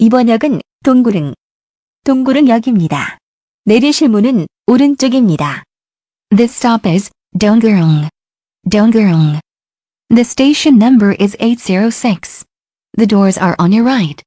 이번 역은 동구릉, 동구릉역입니다. 내리실 문은 오른쪽입니다. This stop is Donggurung. Dongurung. The station number is 806. The doors are on your right.